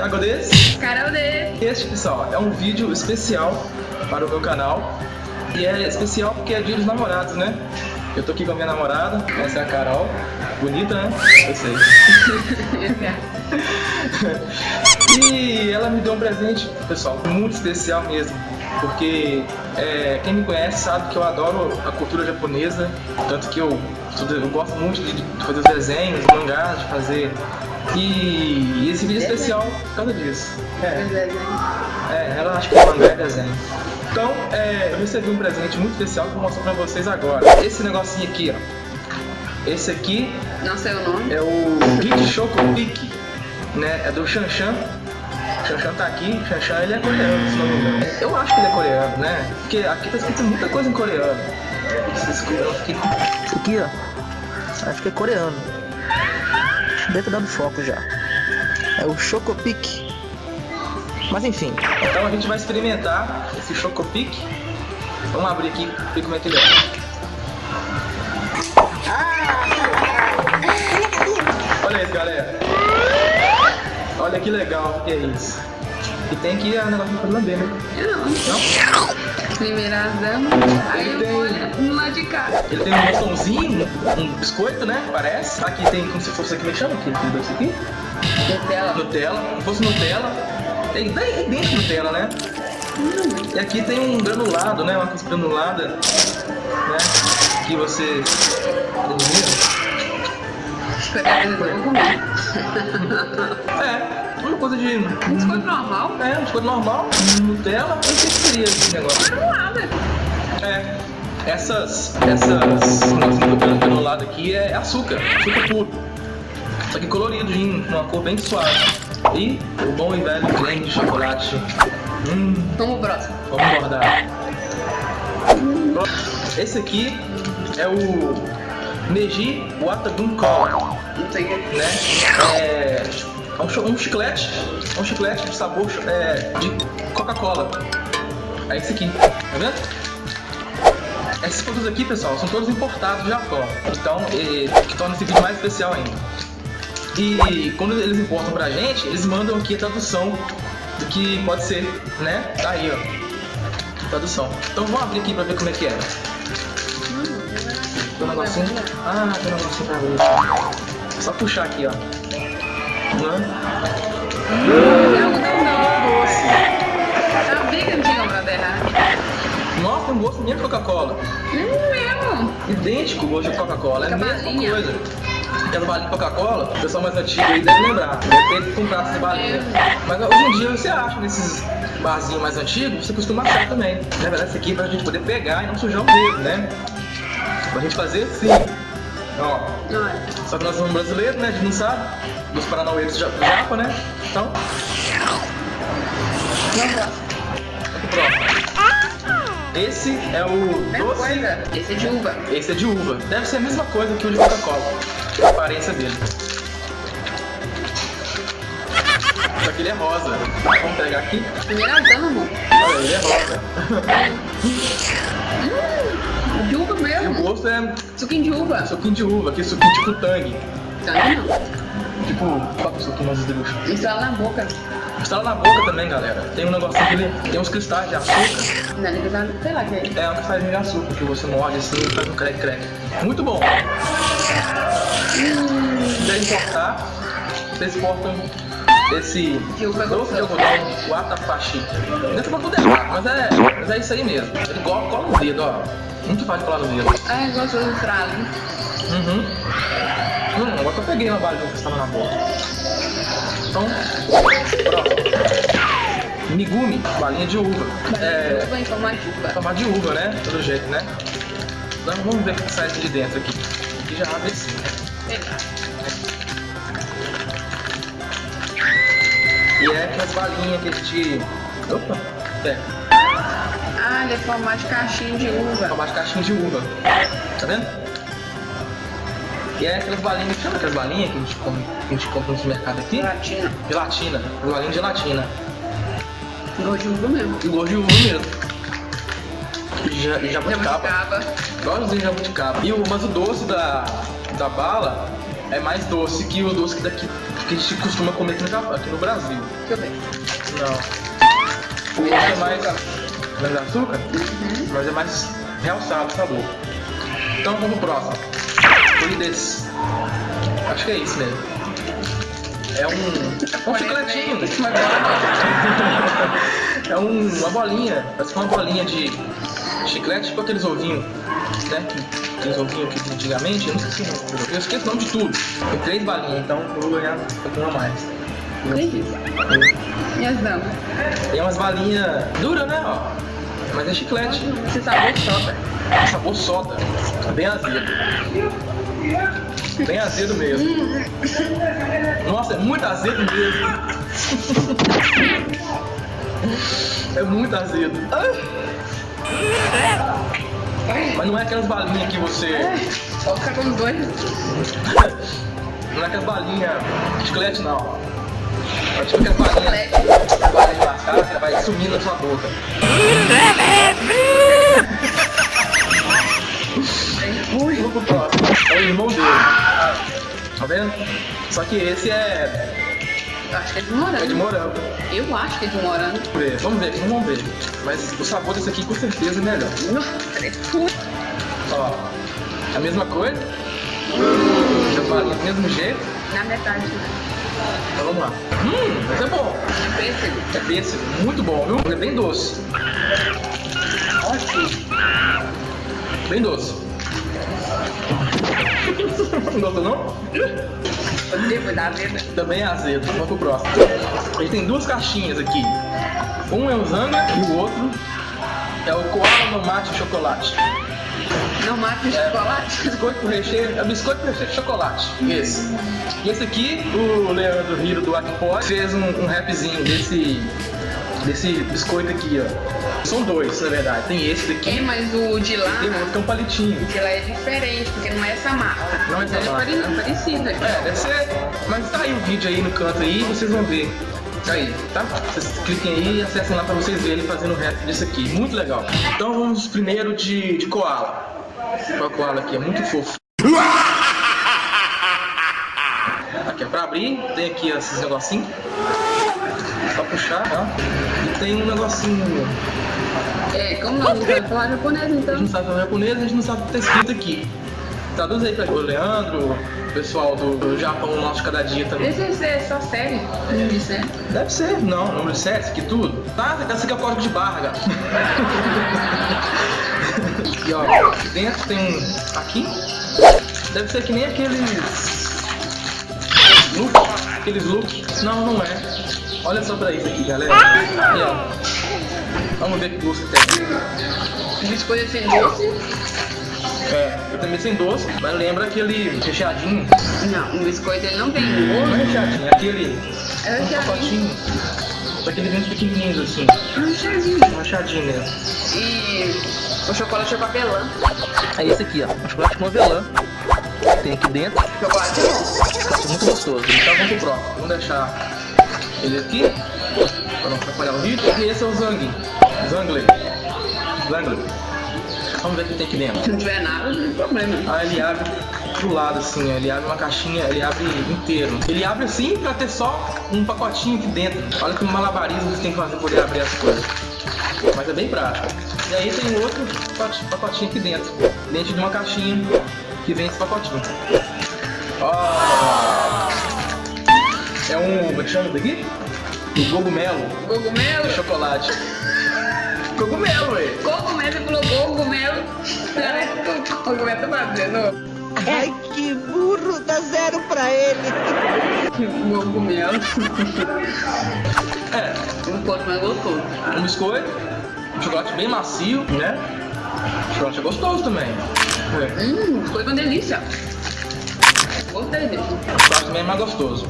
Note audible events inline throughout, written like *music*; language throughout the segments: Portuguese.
Thiago Des. Carol D. Este, pessoal, é um vídeo especial para o meu canal. E é especial porque é dia dos namorados, né? Eu tô aqui com a minha namorada, essa é a Carol. Bonita, né? Eu sei. e ela me deu um presente, pessoal, muito especial mesmo. Porque é, quem me conhece sabe que eu adoro a cultura japonesa, tanto que eu, eu gosto muito de fazer os desenhos, mangás, de fazer. E, esse vídeo é especial por causa disso. É, é ela acha que o mangá é desenho. Então, é, eu recebi um presente muito especial que eu vou mostrar pra vocês agora. Esse negocinho aqui, ó. Esse aqui. Não sei o nome. É o Geek Choco Pick, né? É do Shanshan. Shanshan tá aqui, Shanshan ele é coreano, se não me engano. Eu acho que ele é coreano, né? Porque aqui tá escrito muita coisa em coreano. Aqui ó. Acho que é coreano. Deve ter dado foco já. É o Chocopic. Mas enfim, então a gente vai experimentar esse Chocopic. Vamos abrir aqui e ver como é que ele é. Olha isso, galera. Olha que legal que é isso. E tem aqui a negócio pra lamber, né? Não. Não? Primeira dama, aí Ele eu tem- no lado de cá. Ele tem um moçãozinho, um biscoito, né? Parece. Aqui tem como se fosse aqui, como é que chama? Aqui, isso aqui? Nutella. Nutella. Se fosse Nutella. É bem idêntico Nutella, né? E aqui tem um granulado, né? Uma coisa granulada, né? Que você. Pegar comer. É, uma coisa de. Biscoito normal? É, um biscoito normal, Nutella. Eu sei o que seria esse negócio. Não nada. É. Essas. Essas. Nossa, meu granulado aqui é açúcar. Açúcar puro. Só que coloridinho, uma cor bem suave. E o bom e velho creme de chocolate. Hum, Vamos pro próximo. vamos guardar. Esse aqui é o Neji Watadun Cola, Não que. né? É é um, um chiclete, um chiclete de sabor é, de Coca-Cola. É esse aqui, tá vendo? Esses produtos aqui, pessoal, são todos importados do Japão. Então, que torna esse vídeo mais especial ainda. E quando eles importam pra gente, eles mandam aqui a tradução do que pode ser, né? Tá aí, ó. Tradução. Então vamos abrir aqui pra ver como é que é. Tem um negocinho. Ah, tem um negocinho pra ver. Só puxar aqui, ó. Né? Não, não, não. Não tinha comprado errado. Nossa, tem um gosto mesmo de Coca-Cola. Hum, mesmo. Idêntico o gosto de Coca-Cola. É a mesma coisa. Aquela balinha de Coca-Cola, o pessoal mais antigo aí deve lembrar. Deve ter comprado essa balinha. Mas hoje em dia você acha nesses barzinhos mais antigos, você costuma achar também. Na verdade, isso aqui é pra gente poder pegar e não sujar o dedo, né? Pra gente fazer assim. Ó, Olha. só que nós somos brasileiros, né? A gente não sabe. Dos paranaueiros do Japa, né? Então, próximo. Esse é o Mesma doce. coisa. Esse é de uva. Esse é de uva. Deve ser a mesma coisa que o de Coca-Cola. A aparência dele. Só que ele é rosa. Vamos pegar aqui. Primeira dama, amor. Olha, ele é rosa. *laughs* gosto é Suquinho de uva. suquinho de uva, que é suquinho tipo tangue. Tangue não. Tipo, que é o suquinho mais deluxe? Instala na boca. Instala na boca também, galera. Tem um negocinho que ele tem uns cristais de açúcar. Não, ele tá, sei lá que é. É um cristal de açúcar que você morde assim e faz um crack-crack. Muito bom. Se quiser importar, vocês importam esse De uva doce de algodão, o atapashi. Dentro pra tudo errado, mas é, mas é isso aí mesmo. Ele cola, cola no dedo, ó. Muito fácil colar no dedo. Ai, gostoso do fralo. Uhum. Hum, agora que eu peguei uma balinha que estava na boca. Então, próximo. Migumi, balinha de uva. É, Uva em forma de uva. tomar de uva, né? Pelo jeito, né? Então vamos ver o que sai de dentro aqui. Aqui já abre assim, né? E é aquelas balinhas que a gente. Opa! É, Ah, ele é formato de caixinha de uva. tomar de caixinha de uva. Tá vendo? E é aquelas balinhas, chama aquelas balinhas que a gente compra, que a gente compra nos mercados aqui? Gelatina. Gelatina, balinha de gelatina. Gosto de uva mesmo. Gosto de uva mesmo. E ja- jabuticaba. Jabuticaba. Igualzinho jabuticaba. E o, mas o doce da, da bala é mais doce que o doce que daqui que a gente costuma comer aqui no, aqui no Brasil. Deixa eu ver. Não. O outro é mais. Mais açúcar? Mas é mais realçado o sabor. Então vamos pro próximo. Desse. Acho que é isso mesmo. É um. Um chicletinho. Bola. *laughs* É um- uma bolinha, parece que é uma bolinha de chiclete, tipo aqueles ovinhos, né? que- Aqueles ovinhos que antigamente, eu não esqueci o nome. Eu esqueço o nome de tudo. Tem três balinhas, então eu vou ganhar uma a mais. Entendi. E as damas? Tem umas balinhas duras, né? Ó. Mas é chiclete. Esse sabor soda. Sabor soda. Bem azedo. Bem azedo mesmo. Nossa, é muito azedo mesmo. É muito azedo. Mas não é aquelas balinhas que você. Só ficar com dois. Não é aquelas balinhas chiclete, não. É tipo aquelas balinhas. Que vai sumindo na sua boca. Vamos pro próximo. É o irmão dele. Tá vendo? Só que esse é, Acho que é de é de morango. morango. Eu acho que é de morango. Vamos ver, vamos ver, vamos ver. Mas o sabor desse aqui com certeza é melhor. Ó, a mesma coisa. Do mesmo jeito. Na metade. Então vamos lá. Hum, mas é bom. Pêssego. É pêssego, muito bom, viu? É bem doce. Ótimo. Bem doce. *laughs* Não gostou não? Devo dar vida. Também é azedo. Vamos pro próximo. Ele tem duas caixinhas aqui. Um é o Zanga e o outro é o Koala no Mate Chocolate. Não mata o chocolate. Biscoito com recheio, é biscoito com recheio de chocolate. Esse. E esse aqui, o Leandro Riro do Akpod fez um, um rapzinho desse, desse biscoito aqui, ó. São dois, na verdade. Tem esse É, daqui mas o de lá, tem outro que é um palitinho. o de lá é diferente, porque não é essa marca. Não é essa Ele marca, pare- né? parecido. É, deve ser. Mas tá aí o vídeo aí no canto aí, vocês vão ver. Tá aí, tá? Vocês cliquem aí e acessem lá pra vocês verem ele fazendo o rap disso aqui. Muito legal. Então vamos primeiro de, de koala. O koala aqui, é muito fofo. Aqui é pra abrir, tem aqui esses negocinhos. Só puxar, tá? E tem um negocinho. É, como nós não sabemos falar japonês, A gente então. não sabe falar japonês, a gente não sabe o que tá escrito aqui. Traduz aí pra o Leandro, o pessoal do, do Japão nosso de cada dia também. Esse é só série, não disse, né? Deve ser, não, número de sete, que tudo. Tá, esse aqui é o código de barra, gato. *laughs* e ó, aqui dentro tem um. Aqui? Deve ser que nem aqueles. Looks. Aqueles looks. Não, não é. Olha só pra isso aqui, galera. Ó. Vamos ver que gosto tem. Biscoito sem doce? É, eu também sem doce, mas lembra aquele recheadinho. Não, o biscoito ele não tem Não é recheadinho, é aquele. É um recheadinho. pacotinho. Daqueles dentes pequenininhos assim. É recheadinho. Um rachadinho mesmo. E o chocolate é papelão. É esse aqui, ó. Um chocolate com avelã. Tem aqui dentro. Chocolate é. Chocolate muito gostoso. Então vamos pro próximo. Vamos deixar ele aqui. Pra não atrapalhar o vídeo. E esse é o Zang. Zangle. Zangle. Vamos ver o que tem aqui dentro. Se não tiver nada, não tem problema. Ah, ele abre pro lado assim, ele abre uma caixinha, ele abre inteiro. Ele abre assim pra ter só um pacotinho aqui dentro. Olha que malabarismo que tem que fazer pra poder abrir as coisas. Mas é bem prático. E aí tem outro pacotinho aqui dentro. Dentro de uma caixinha que vem esse pacotinho. Ó. É um. Como é que chama isso daqui? Um cogumelo Cogumelo? de chocolate. Cogumelo, ué. Cogumelo, você falou cogumelo. *laughs* Cogumelo tá fazendo. Ai, que burro, dá zero pra ele. Cogumelo. É, Um pouco mais gostoso. um biscoito, um chocolate bem macio, né? O chocolate é gostoso também. É. Hum, foi uma delícia. Gostei dele. O chocolate também é mais gostoso.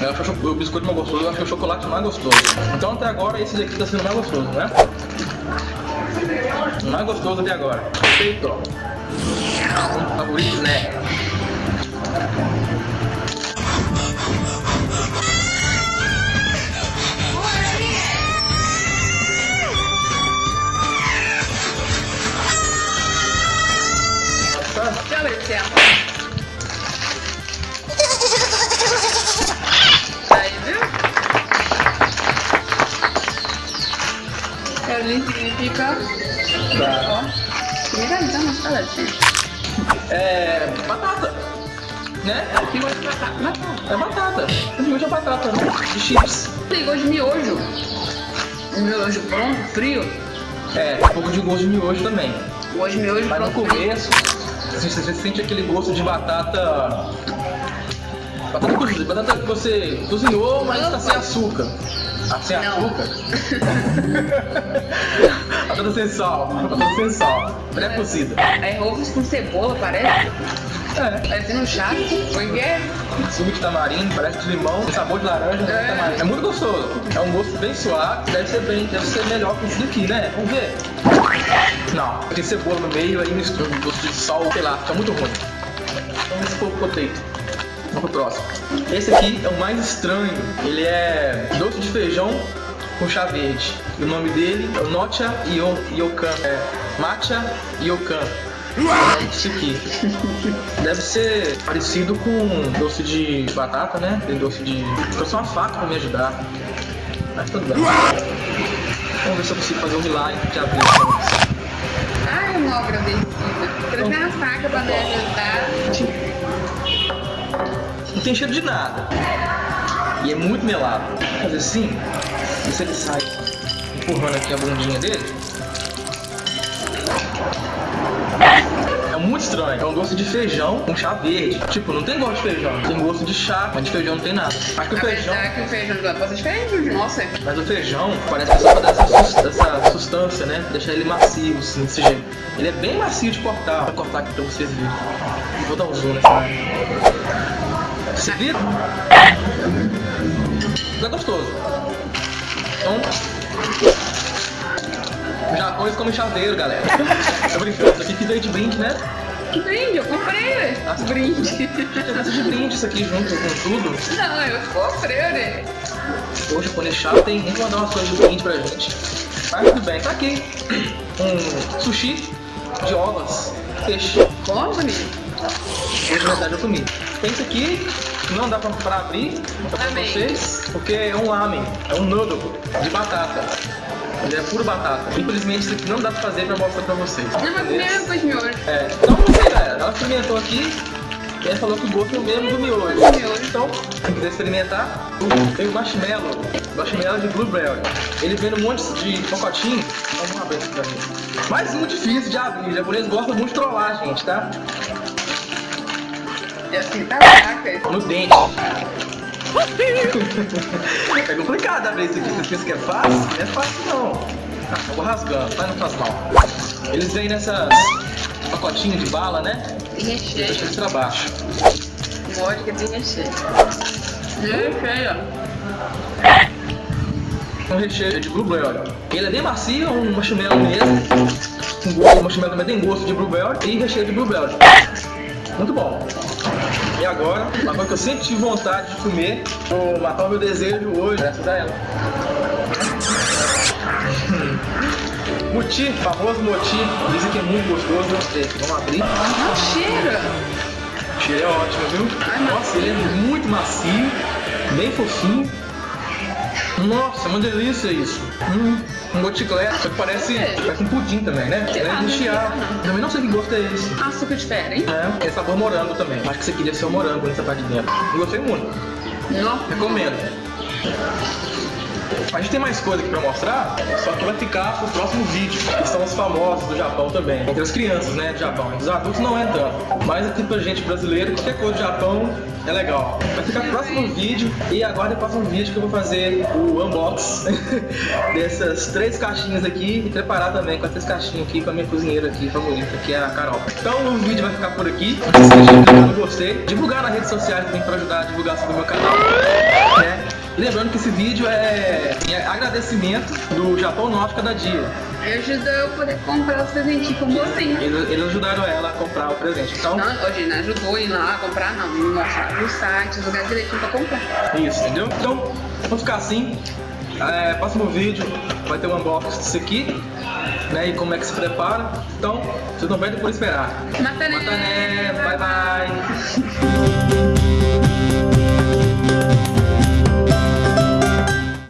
Eu acho o biscoito mais gostoso, eu acho que o chocolate mais gostoso. Então até agora esse daqui tá sendo mais gostoso, né? O mais gostoso até agora. Feito, ó. Um favorito, né? É né? De chips. Tem gosto de miojo. Miojo pronto, frio. É, um pouco de gosto de miojo também. Gosto de miojo Mas no começo, assim, você sente aquele gosto de batata. Batata cozida, batata que você cozinhou, mas tá sem açúcar. Ah, sem Não. açúcar? *laughs* batata sem sal, batata sem sal, pré-cozida. É ovos com cebola, parece. É, Parecendo um chato. Porque é suco de tamarindo, parece de limão, sabor de laranja? É. tamarindo. É muito gostoso. É um gosto bem suave, deve ser bem, deve ser melhor que esse daqui, né? Vamos ver. Não, tem cebola no meio, aí mistura um gosto de sal, sei lá, fica muito ruim. Vamos ver se for potato. Vamos pro próximo. Esse aqui é o mais estranho. Ele é doce de feijão com chá verde. E o nome dele é Yo- Yokan. É Matcha Yokan. Deve ser parecido com doce de batata, né? Tem doce de. Trouxe uma faca pra me ajudar. Mas tudo bem. Vamos ver se eu consigo fazer um milagre de abrir. Ai, uma obra vencida. Trouxe uma faca pra me ajudar. Não tem cheiro de nada. E é muito melado. Vou fazer assim, ver se ele sai empurrando aqui a bundinha dele. Muito estranho. É um doce de feijão com chá verde. Tipo, não tem gosto de feijão. Tem gosto de chá, mas de feijão não tem nada. Acho que o feijão. Apesar que o feijão de pode ser diferente do nosso. é. Mas o feijão parece que é só pra dar essa, sus- essa sustância, né? Deixar ele macio, assim, desse jeito. Ele é bem macio de cortar. Vou cortar aqui pra vocês verem. Vou dar um zoom nessa área. Você viram? É gostoso. Então. Os Japões comem chaveiro, galera. *laughs* Tô brincando. Isso aqui que veio de brinde, né? Que brinde, eu comprei né? Ah, brinde. Essa de brinde, isso aqui junto com tudo. Não, eu comprei, né? O japonês chato tem muito mandar umas coisas de brinde pra gente. Mas tudo bem, tá aqui. Um sushi de ovas, peixe. Como, bonito? Hoje, na verdade, eu comi. Tem isso aqui, não dá pra, pra abrir, pra vocês, porque é um lamen, é um noodle de batata. É puro batata. Infelizmente, isso aqui não dá pra fazer pra mostrar pra vocês. Não, mas primeiro depois de miojo. É, então não sei, né? Ela experimentou aqui e ela falou que o gosto é o mesmo do miojo. Então, quem quiser experimentar, tem o marshmallow. Marshmallow de blueberry. Ele vem num monte de pacotinho. Vamos abrir aqui pra mim. Mas muito difícil de abrir. Os japoneses gostam muito de trollar, gente, tá? E assim, tá. No dente. É complicado abrir isso aqui. Vocês pensam que é fácil? Não é fácil não. Ah, eu vou rasgando, mas não faz mal. Eles vêm nessas pacotinhos de bala, né? Tem E deixa recheio. eles pra baixo. Vodka tem recheio. Recheio, um recheio de blueberry. Ele é bem macio, um marshmallow mesmo. Um gosto, o marshmallow também tem gosto de blueberry e recheio de blueberry. Muito bom. E agora, uma coisa que eu sempre tive vontade de comer, vou matar o meu desejo hoje, graças a ela. *laughs* Moti, famoso moti, dizem que é muito gostoso, gostei. Vamos abrir. Não cheira. O cheiro é ótimo, viu? Ai, Nossa, ele é muito macio, bem fofinho. Nossa, é uma delícia isso. Hum, um de que parece, É. parece um pudim também, né? Sei lá, é sei lá, não. Também não sei que gosto é esse. Açúcar diferente. É, tem sabor morango também. Acho que aqui deve ser o morango nessa parte de dentro. Eu gostei muito. Não. Recomendo. A gente tem mais coisa aqui pra mostrar, só que vai ficar pro próximo vídeo, que são os famosos do Japão também. Entre as crianças, né, do Japão. Os adultos não é tanto. Mas aqui pra gente brasileiro, qualquer coisa do Japão é legal. Vai ficar pro próximo vídeo e aguarde o próximo vídeo que eu vou fazer o unbox *laughs* dessas três caixinhas aqui e preparar também com essas caixinhas aqui com a minha cozinheira aqui favorita, que é a Carol. Então o vídeo vai ficar por aqui. Se esqueça de divulgar nas redes sociais também pra ajudar a divulgação do meu canal. Né? E lembrando que esse vídeo é em agradecimento do Japão Norte cada dia. Ajuda eu poder comprar os presentinhos com você. Eles, eles ajudaram ela a comprar o presente. Então, Não, hoje não ajudou ir lá comprar, não. Me mostraram no site, os lugares direitinho pra comprar. isso, entendeu? Então, vamos ficar assim. É, próximo vídeo vai ter um unboxing disso aqui, né? E como é que se prepara. Então, vocês não perdem por esperar. Matané! Matané, bye bye. *laughs*